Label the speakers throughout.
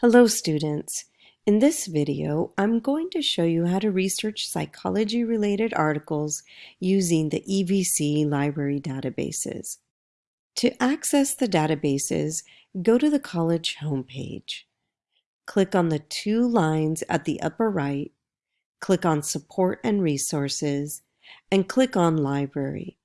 Speaker 1: Hello students. In this video, I'm going to show you how to research psychology-related articles using the EVC library databases. To access the databases, go to the college homepage. Click on the two lines at the upper right, click on Support and Resources, and click on Library.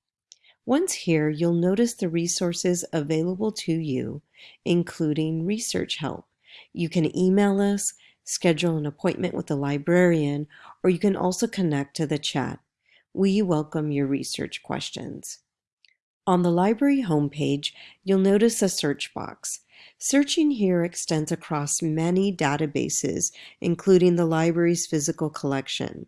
Speaker 1: Once here, you'll notice the resources available to you, including research help. You can email us, schedule an appointment with a librarian, or you can also connect to the chat. We welcome your research questions. On the library homepage, you'll notice a search box. Searching here extends across many databases, including the library's physical collection.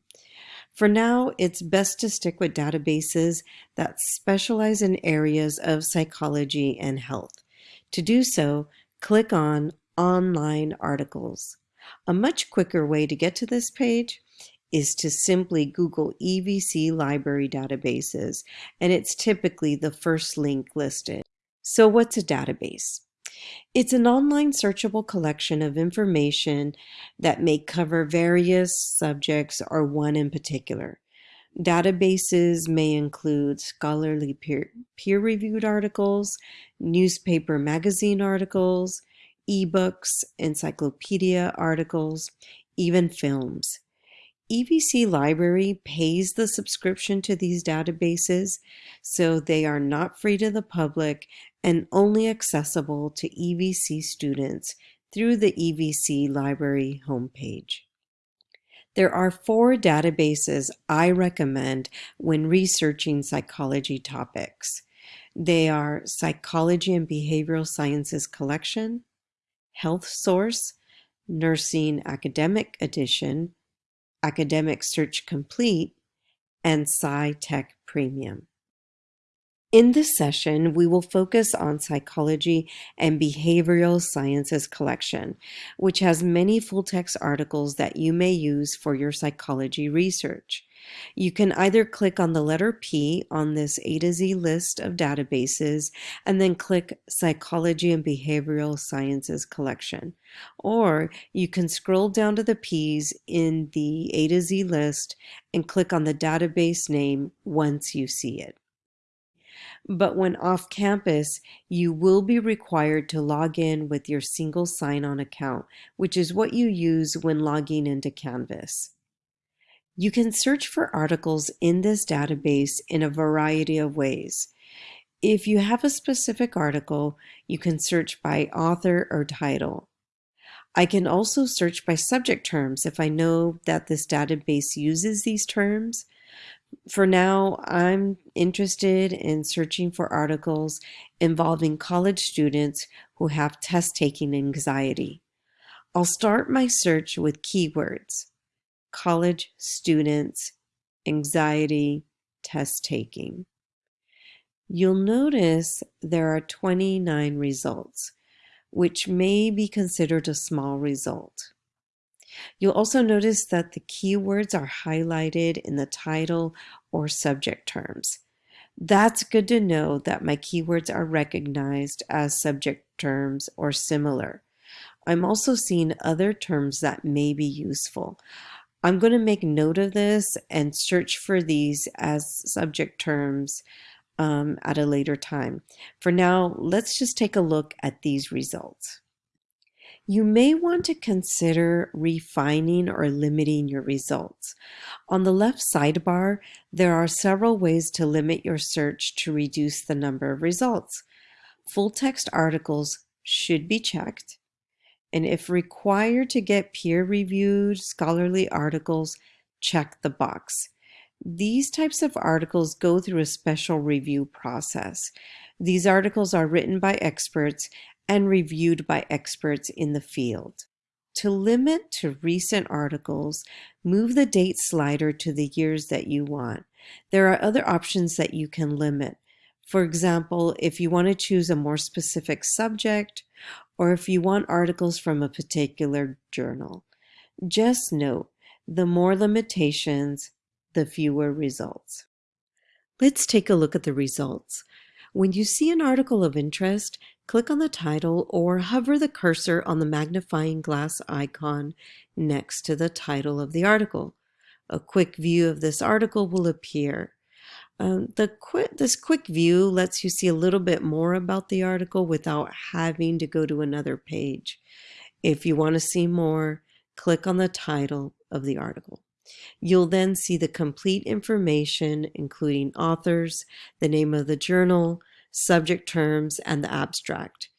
Speaker 1: For now, it's best to stick with databases that specialize in areas of psychology and health. To do so, click on online articles. A much quicker way to get to this page is to simply Google EVC library databases, and it's typically the first link listed. So what's a database? It's an online searchable collection of information that may cover various subjects or one in particular. Databases may include scholarly peer-reviewed peer articles, newspaper magazine articles, ebooks, encyclopedia articles, even films. EVC Library pays the subscription to these databases, so they are not free to the public and only accessible to EVC students through the EVC Library homepage. There are four databases I recommend when researching psychology topics. They are Psychology and Behavioral Sciences Collection, Health Source, Nursing Academic Edition, Academic Search Complete, and SciTech Premium. In this session, we will focus on Psychology and Behavioral Sciences collection, which has many full-text articles that you may use for your psychology research. You can either click on the letter P on this A to Z list of databases and then click Psychology and Behavioral Sciences collection. Or you can scroll down to the P's in the A to Z list and click on the database name once you see it. But when off campus, you will be required to log in with your single sign-on account, which is what you use when logging into Canvas. You can search for articles in this database in a variety of ways. If you have a specific article, you can search by author or title. I can also search by subject terms if I know that this database uses these terms. For now, I'm interested in searching for articles involving college students who have test-taking anxiety. I'll start my search with keywords college students, anxiety, test taking. You'll notice there are 29 results, which may be considered a small result. You'll also notice that the keywords are highlighted in the title or subject terms. That's good to know that my keywords are recognized as subject terms or similar. I'm also seeing other terms that may be useful. I'm going to make note of this and search for these as subject terms um, at a later time. For now, let's just take a look at these results. You may want to consider refining or limiting your results. On the left sidebar, there are several ways to limit your search to reduce the number of results. Full text articles should be checked and if required to get peer-reviewed scholarly articles, check the box. These types of articles go through a special review process. These articles are written by experts and reviewed by experts in the field. To limit to recent articles, move the date slider to the years that you want. There are other options that you can limit. For example, if you want to choose a more specific subject or if you want articles from a particular journal. Just note, the more limitations, the fewer results. Let's take a look at the results. When you see an article of interest, click on the title or hover the cursor on the magnifying glass icon next to the title of the article. A quick view of this article will appear. Um, the quick, this quick view lets you see a little bit more about the article without having to go to another page. If you want to see more, click on the title of the article. You'll then see the complete information, including authors, the name of the journal, subject terms, and the abstract.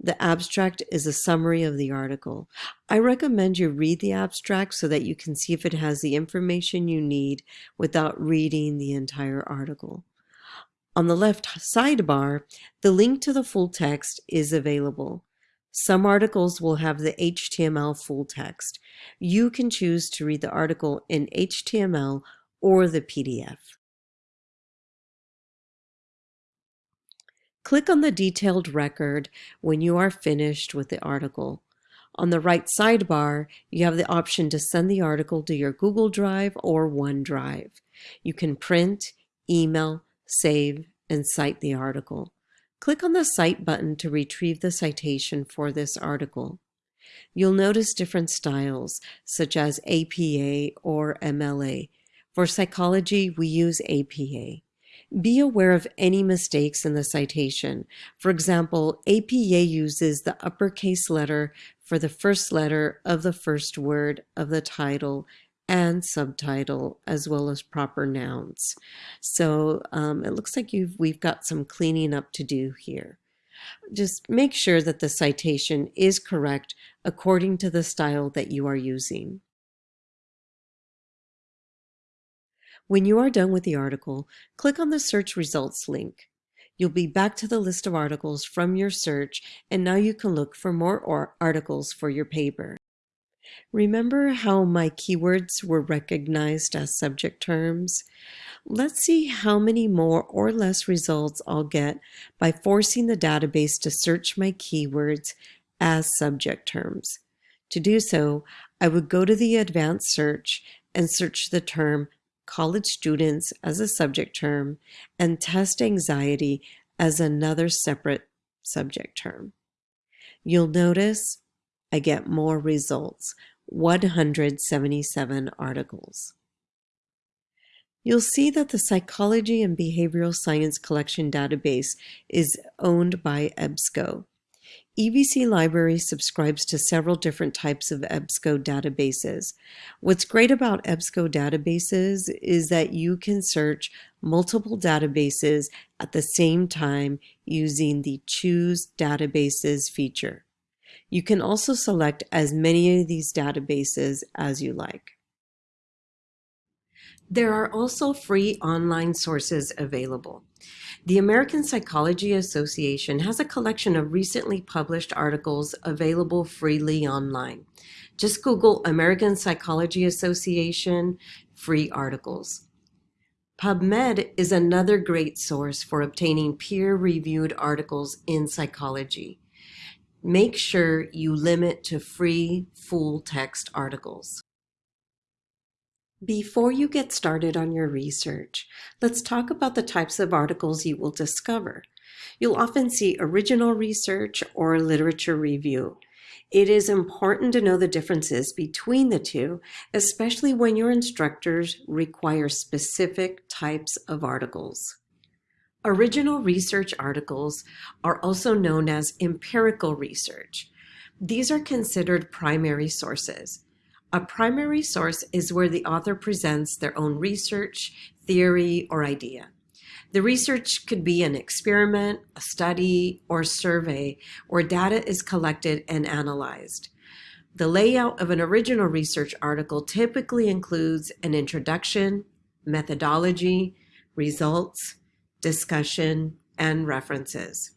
Speaker 1: The abstract is a summary of the article. I recommend you read the abstract so that you can see if it has the information you need without reading the entire article. On the left sidebar, the link to the full text is available. Some articles will have the HTML full text. You can choose to read the article in HTML or the PDF. Click on the detailed record when you are finished with the article. On the right sidebar, you have the option to send the article to your Google Drive or OneDrive. You can print, email, save, and cite the article. Click on the Cite button to retrieve the citation for this article. You'll notice different styles, such as APA or MLA. For psychology, we use APA. Be aware of any mistakes in the citation. For example, APA uses the uppercase letter for the first letter of the first word of the title and subtitle as well as proper nouns. So um, it looks like you've, we've got some cleaning up to do here. Just make sure that the citation is correct according to the style that you are using. When you are done with the article, click on the search results link. You'll be back to the list of articles from your search and now you can look for more articles for your paper. Remember how my keywords were recognized as subject terms? Let's see how many more or less results I'll get by forcing the database to search my keywords as subject terms. To do so, I would go to the advanced search and search the term college students as a subject term, and test anxiety as another separate subject term. You'll notice I get more results, 177 articles. You'll see that the Psychology and Behavioral Science Collection database is owned by EBSCO. EVC Library subscribes to several different types of EBSCO databases. What's great about EBSCO databases is that you can search multiple databases at the same time using the Choose Databases feature. You can also select as many of these databases as you like. There are also free online sources available. The American Psychology Association has a collection of recently published articles available freely online. Just Google American Psychology Association free articles. PubMed is another great source for obtaining peer-reviewed articles in psychology. Make sure you limit to free full-text articles. Before you get started on your research, let's talk about the types of articles you will discover. You'll often see original research or literature review. It is important to know the differences between the two, especially when your instructors require specific types of articles. Original research articles are also known as empirical research. These are considered primary sources. A primary source is where the author presents their own research, theory, or idea. The research could be an experiment, a study, or survey where data is collected and analyzed. The layout of an original research article typically includes an introduction, methodology, results, discussion, and references.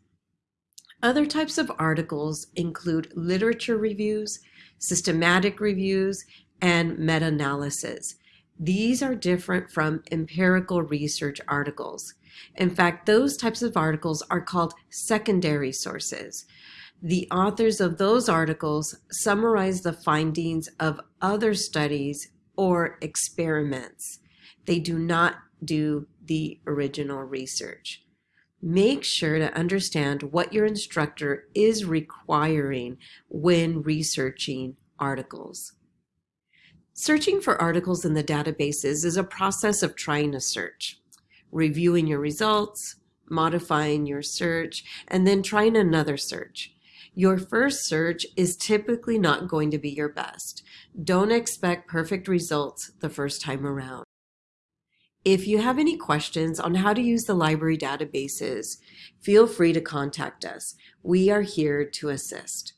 Speaker 1: Other types of articles include literature reviews, systematic reviews, and meta-analysis. These are different from empirical research articles. In fact, those types of articles are called secondary sources. The authors of those articles summarize the findings of other studies or experiments. They do not do the original research. Make sure to understand what your instructor is requiring when researching articles. Searching for articles in the databases is a process of trying to search, reviewing your results, modifying your search, and then trying another search. Your first search is typically not going to be your best. Don't expect perfect results the first time around. If you have any questions on how to use the library databases, feel free to contact us. We are here to assist.